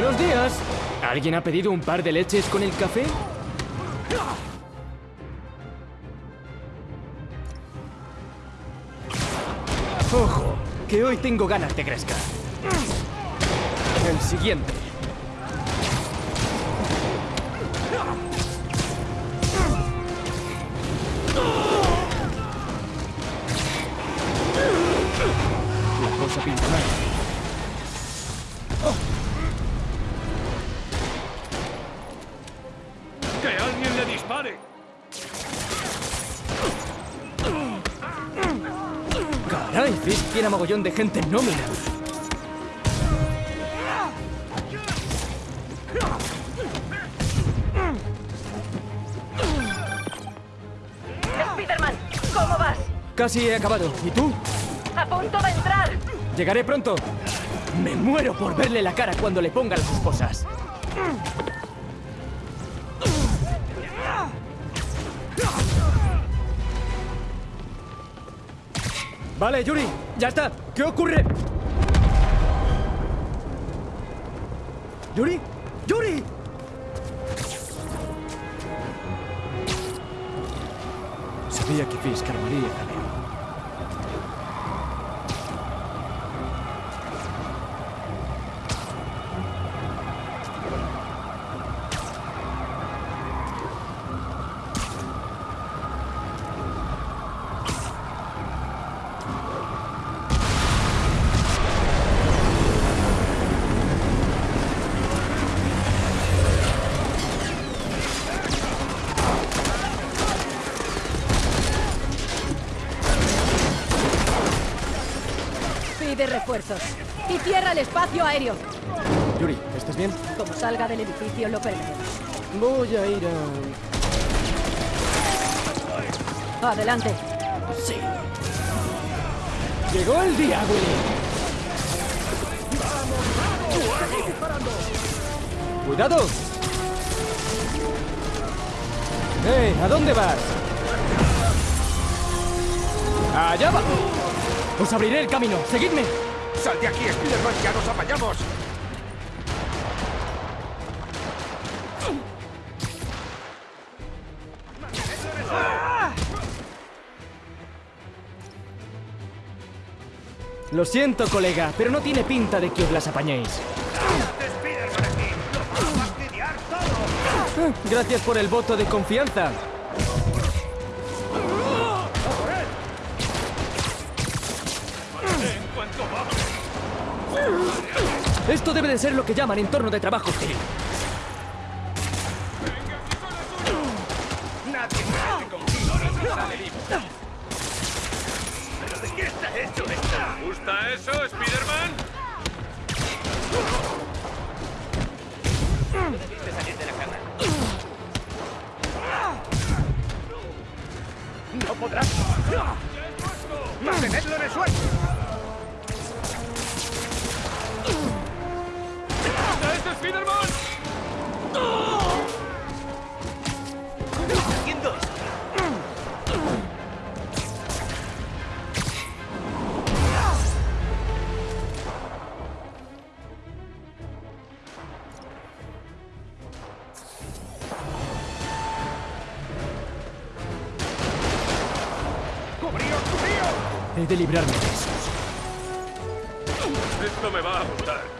Buenos días. ¿Alguien ha pedido un par de leches con el café? Ojo, que hoy tengo ganas de gresca. El siguiente. La cosa pinta. A mogollón de gente en nómina. Spiderman, ¿cómo vas? Casi he acabado. ¿Y tú? A punto de entrar. Llegaré pronto. Me muero por verle la cara cuando le ponga las esposas. Vale, Yuri, ya está. ¿Qué ocurre? ¿Yuri? ¡Yuri! Sabía que Fisk armaría jaleo. Refuerzos. Y cierra el espacio aéreo. Yuri, ¿estás bien? Como salga del edificio lo perderemos. Voy a ir a... Adelante. Sí. Llegó el día, Willy. ¡Cuidado! ¡Eh! ¿A dónde vas? ¡Allá va! ¡Os abriré el camino! ¡Seguidme! ¡Sal de aquí, Spiderman! ¡Ya nos apañamos! Lo siento, colega, pero no tiene pinta de que os las apañéis. Gracias por el voto de confianza. Esto debe de ser lo que llaman entorno de trabajo hostil. ¡Nadie mete contigo! ¡No sale vivo! ¿Pero de qué está hecho esto? ¿Te gusta eso, Spiderman? Debiste salir de la cama. ¡No podrás! ¡Mantenedlo en el suelo! ¿Está este Spiderman? haciendo eso? ¡Cubríos, cubríos! He de librarme de esos. Esto me va a gustar.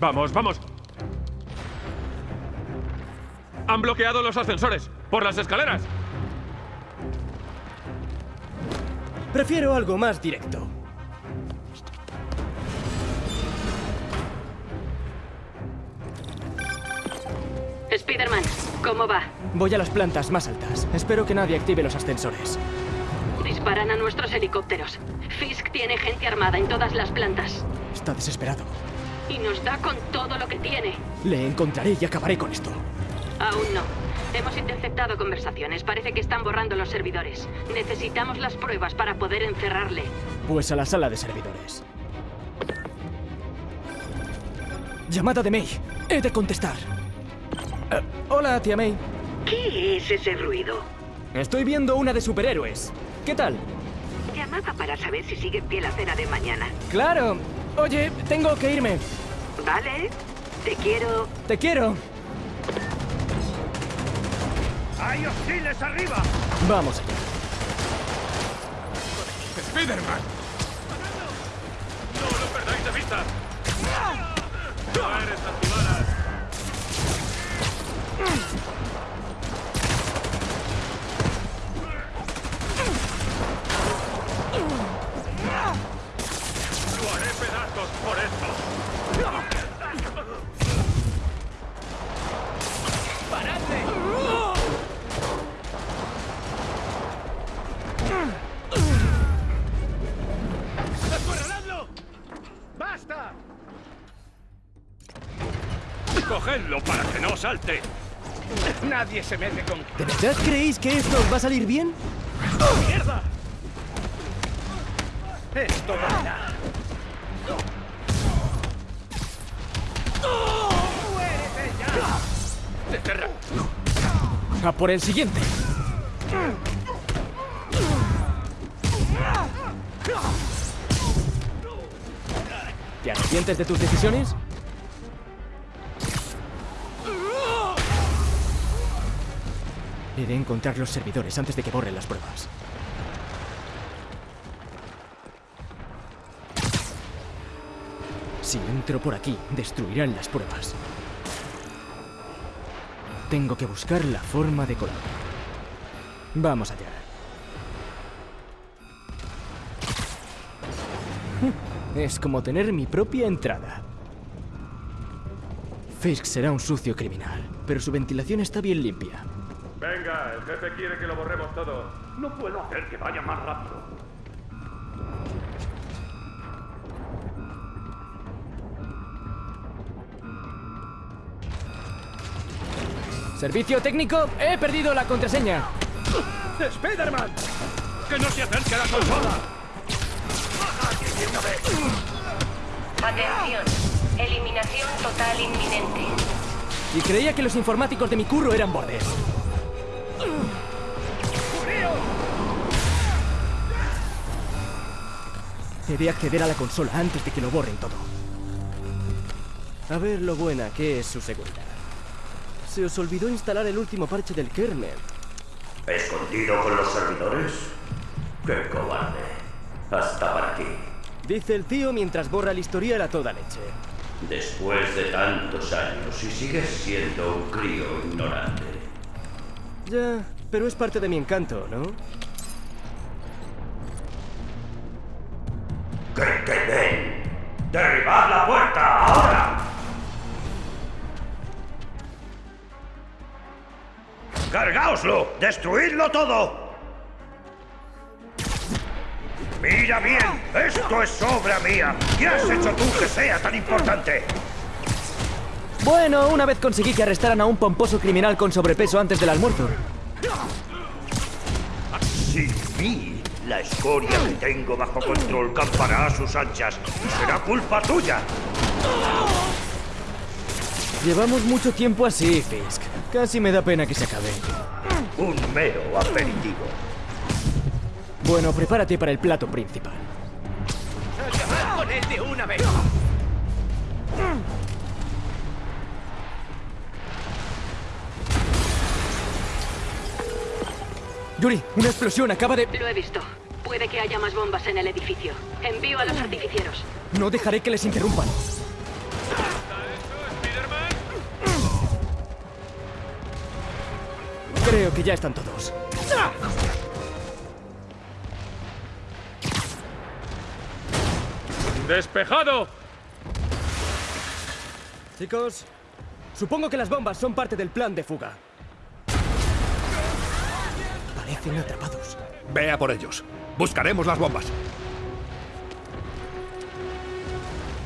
Vamos, vamos. Han bloqueado los ascensores. Por las escaleras. Prefiero algo más directo. Spiderman, ¿cómo va? Voy a las plantas más altas. Espero que nadie active los ascensores. Disparan a nuestros helicópteros. Fisk tiene gente armada en todas las plantas. Está desesperado. Y nos da con todo lo que tiene. Le encontraré y acabaré con esto. Aún no. Hemos interceptado conversaciones. Parece que están borrando los servidores. Necesitamos las pruebas para poder encerrarle. Pues a la sala de servidores. Llamada de May. He de contestar. Eh, hola, tía May. ¿Qué es ese ruido? Estoy viendo una de superhéroes. ¿Qué tal? Llamaba para saber si sigue en pie la cena de mañana. Claro. Oye, tengo que irme. ¿Vale? Te quiero. Te quiero. ¡Hay hostiles arriba! Vamos allá. ¡Spiderman! ¡No lo perdáis de vista! ¡No eres antibalas! ¡Cogedlo para que no salte! Nadie se mete con... ¿De verdad creéis que esto os va a salir bien? ¡Mierda! Esto dolerá. ¡Muérete ya! ¡Deterra! A por el siguiente. ¿Te arrepientes de tus decisiones? He de encontrar los servidores antes de que borren las pruebas. Si entro por aquí, destruirán las pruebas. Tengo que buscar la forma de colar. Vamos allá. Es como tener mi propia entrada. Fisk será un sucio criminal, pero su ventilación está bien limpia. Venga, el jefe quiere que lo borremos todo. No puedo hacer que vaya más rápido. Servicio técnico, he perdido la contraseña. ¡Spiderman! ¡Que no se acerque a la consola! Atención. Eliminación total inminente. Y creía que los informáticos de mi curro eran bordes. He de acceder a la consola antes de que lo borren todo. A ver lo buena que es su seguridad. Se os olvidó instalar el último parche del kernel. ¿Escondido con los servidores? ¡Qué cobarde! Hasta para ti. Dice el tío mientras borra el historial a toda leche. Después de tantos años y sigues siendo un crío ignorante. Ya, pero es parte de mi encanto, ¿no? ¡Que queden! ¡Derribad la puerta ahora! ¡Cargáoslo! ¡Destruidlo todo! ¡Mira bien! ¡Esto es obra mía! ¿Qué has hecho tú que sea tan importante? Bueno, una vez conseguí que arrestaran a un pomposo criminal con sobrepeso antes del almuerzo. Sin mí, la escoria que tengo bajo control campará a sus anchas y será culpa tuya. Llevamos mucho tiempo así, Fisk. Casi me da pena que se acabe. Un mero aperitivo. Bueno, prepárate para el plato principal. ¡Acabad con él de una vez! Yuri, una explosión acaba de... Lo he visto. Puede que haya más bombas en el edificio. Envío a los artificieros. No dejaré que les interrumpan. Creo que ya están todos. ¡Despejado! Chicos, supongo que las bombas son parte del plan de fuga. Parecen atrapados. Ve a por ellos. Buscaremos las bombas.